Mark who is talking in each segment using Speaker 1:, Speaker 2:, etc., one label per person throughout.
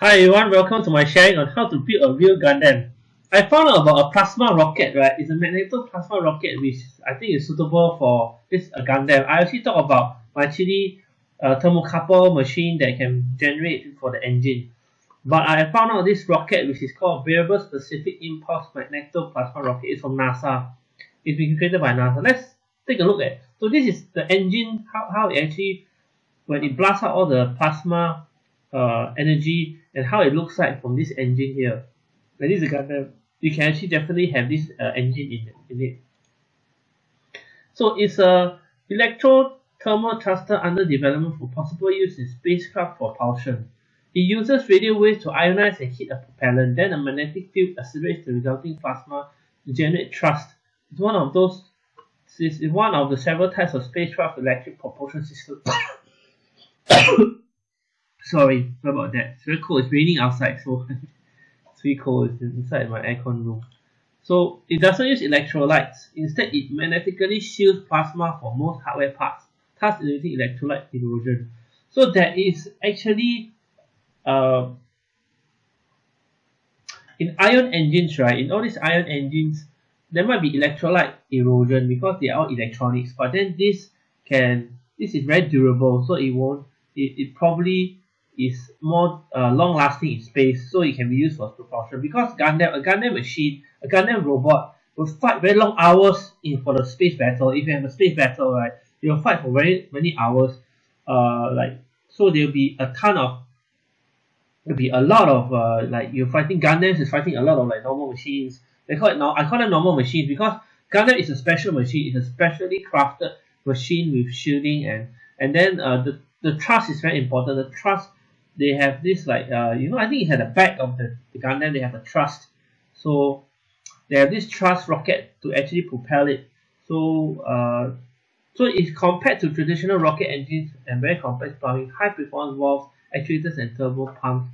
Speaker 1: Hi everyone, welcome to my sharing on how to build a real Gundam. I found out about a plasma rocket, right? It's a magneto-plasma rocket which I think is suitable for this Gundam. I actually talk about my chili uh, thermocouple machine that can generate for the engine. But I found out this rocket which is called Variable Specific Impulse Magneto-Plasma Rocket. It's from NASA. It's been created by NASA. Let's take a look at. So this is the engine, how, how it actually, when it blasts out all the plasma uh, energy and how it looks like from this engine here. And this is a Gundam. You can actually definitely have this uh, engine in, in it. So it's a electro-thermal thruster under development for possible use in spacecraft propulsion. It uses radio waves to ionize and heat a propellant. Then a magnetic field accelerates the resulting plasma to generate thrust. It's one of those. It's one of the several types of spacecraft electric propulsion systems. sorry about that. It's very cold. It's raining outside so it's cold. It's inside my aircon room. So it doesn't use electrolytes. Instead it magnetically shields plasma for most hardware parts thus eliminating electrolyte erosion. So there is actually uh, in ion engines right in all these ion engines there might be electrolyte erosion because they are all electronics. But then this can this is very durable so it won't it, it probably is more uh, long lasting in space so it can be used for propulsion. Because Gundam a Gundam machine a Gundam robot will fight very long hours in for the space battle. If you have a space battle right will fight for very many hours uh like so there will be a ton of there'll be a lot of uh like you're fighting Gundams is fighting a lot of like normal machines. They call it now I call it normal machines because Gundam is a special machine. It's a specially crafted machine with shielding and and then uh the the thrust is very important. The thrust they have this like uh you know I think it had the back of the, the Gundam they have a thrust so they have this thrust rocket to actually propel it. So uh so it's compared to traditional rocket engines and very complex plumbing high performance valves actuators and turbo pumps.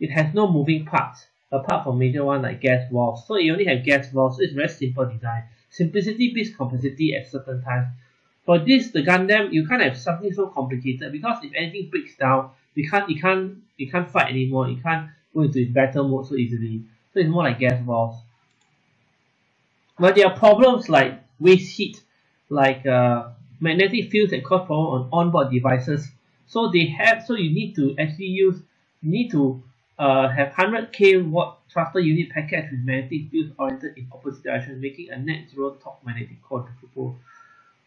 Speaker 1: It has no moving parts apart from major one like gas valves. So it only have gas valves. So it's very simple design. Simplicity beats complexity at certain times. For this the Gundam you can't have something so complicated because if anything breaks down you can't you can't you can't fight anymore you can't go into battle mode so easily. So it's more like gas valves but there are problems like waste heat like uh, magnetic fields that cause problem on onboard devices. So they have so you need to actually use you need to uh, have 100k watt thruster unit package with magnetic fields oriented in opposite directions making a net zero torque magnetic core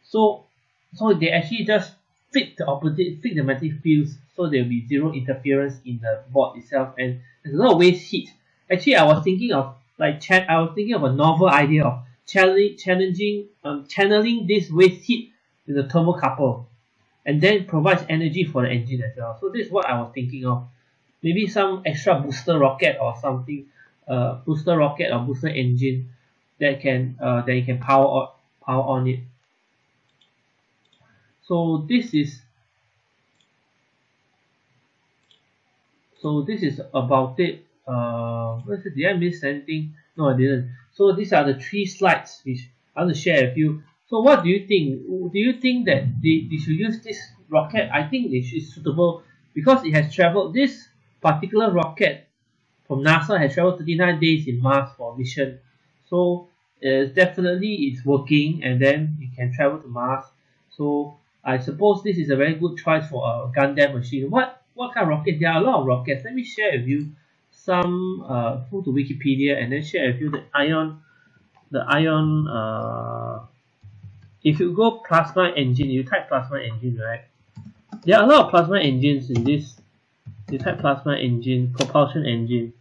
Speaker 1: so so they actually just fit the opposite fit the magnetic fields so there will be zero interference in the board itself. And there's a lot of waste heat. Actually I was thinking of like chat I was thinking of a novel idea of challenging challenging um, channeling this waste heat in the thermocouple. And then provides energy for the engine as well. So this is what I was thinking of. Maybe some extra booster rocket or something uh, booster rocket or booster engine that can uh, that you can power on power on it. So this is so this is about it. Uh did I miss anything? No I didn't. So these are the three slides which I want to share with you. So what do you think? Do you think that they, they should use this rocket? I think it is suitable because it has traveled this particular rocket from NASA has traveled 39 days in Mars for a mission. So uh, definitely it's working and then it can travel to Mars. So I suppose this is a very good choice for a Gundam machine. What what kind of rocket? There are a lot of rockets. Let me share with you some uh go to wikipedia and then share with you the ion the ion uh if you go plasma engine you type plasma engine right? There are a lot of plasma engines in this. You type plasma engine propulsion engine.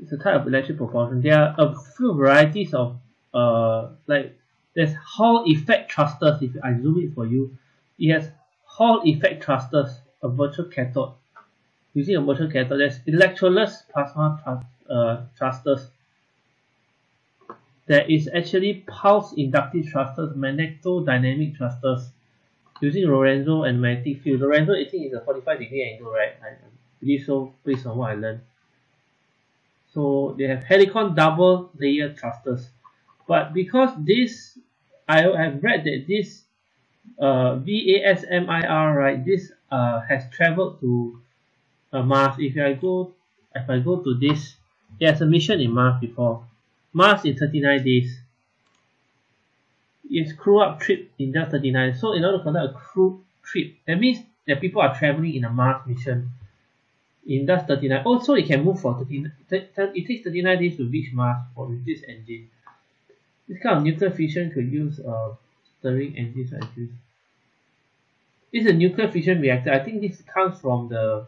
Speaker 1: It's a type of electric propulsion. There are a few varieties of uh like there's hall effect thrusters if I zoom it for you. It has Hall effect thrusters, a virtual cathode. Using a virtual cathode, there's electrodeless plasma uh, thrusters. There is actually pulse inductive thrusters, magnetodynamic thrusters, using Lorenzo and magnetic field. Lorenzo, I think is a 45 degree angle, right? I believe so based on what I learned. So they have Helicon double layer thrusters. But because this, I have read that this uh, VASIMR, right, this uh, has traveled to uh, Mars. If I go if I go to this there's a mission in Mars before. Mars in 39 days. It's crew up trip in just 39 so in order to conduct a crew trip that means that people are traveling in a Mars mission in just 39 also it can move for 39 it takes 39 days to reach Mars for with this engine. This kind of nuclear fission could use uh, stirring like this is a nuclear fission reactor. I think this comes from the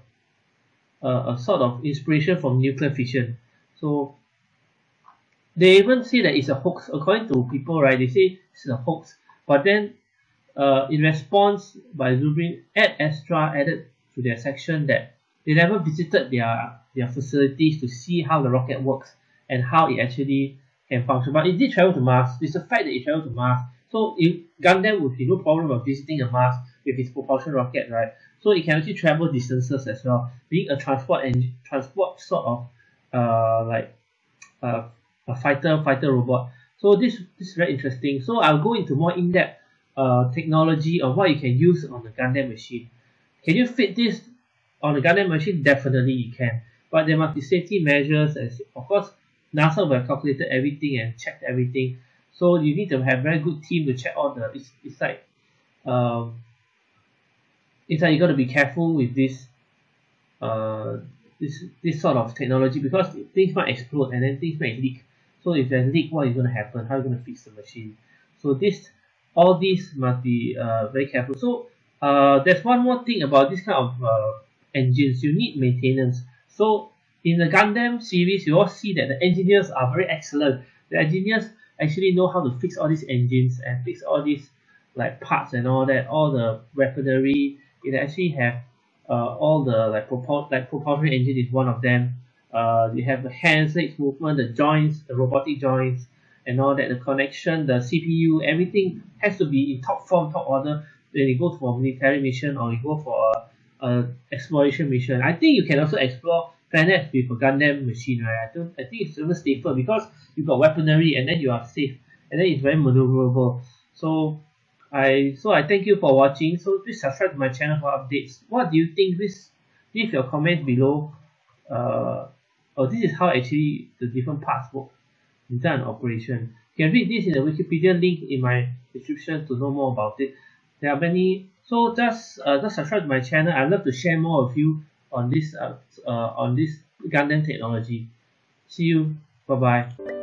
Speaker 1: uh, a sort of inspiration from nuclear fission. So they even say that it's a hoax. According to people right they say it's a hoax. But then uh, in response by Zubrin add extra added to their section that they never visited their their facilities to see how the rocket works and how it actually can function. But it did travel to Mars. It's a fact that it traveled to Mars so if Gundam would be no problem of visiting a Mars with its propulsion rocket right? So it can actually travel distances as well. Being a transport and transport sort of uh like uh a fighter fighter robot. So this, this is very interesting. So I'll go into more in-depth uh, technology of what you can use on the Gundam machine. Can you fit this on the Gundam machine? Definitely you can. But there must be safety measures as of course NASA will have calculated everything and checked everything so you need to have very good team to check all the it's, it's like um, it's like you got to be careful with this uh, this this sort of technology because things might explode and then things might leak. So if there's leak what is going to happen? How are you going to fix the machine? So this all these must be uh, very careful. So uh, there's one more thing about this kind of uh, engines. You need maintenance. So in the Gundam series you all see that the engineers are very excellent. The engineers actually know how to fix all these engines and fix all these like parts and all that all the weaponry. It actually have uh, all the like propul like propulsion engine is one of them. Uh, you have the hands legs movement the joints the robotic joints and all that the connection the CPU everything has to be in top form top order. When you go for a military mission or you go for a, a exploration mission. I think you can also explore planets with a Gundam machine right? I don't I think it's even safer because you've got weaponry and then you are safe. And then it's very maneuverable. So I so I thank you for watching. So please subscribe to my channel for updates. What do you think? Please leave your comments below. Uh, oh this is how actually the different parts work design operation. You can read this in the Wikipedia link in my description to know more about it. There are many so just uh, just subscribe to my channel. I love to share more of you on this uh, on this Gundam technology. See you. Bye bye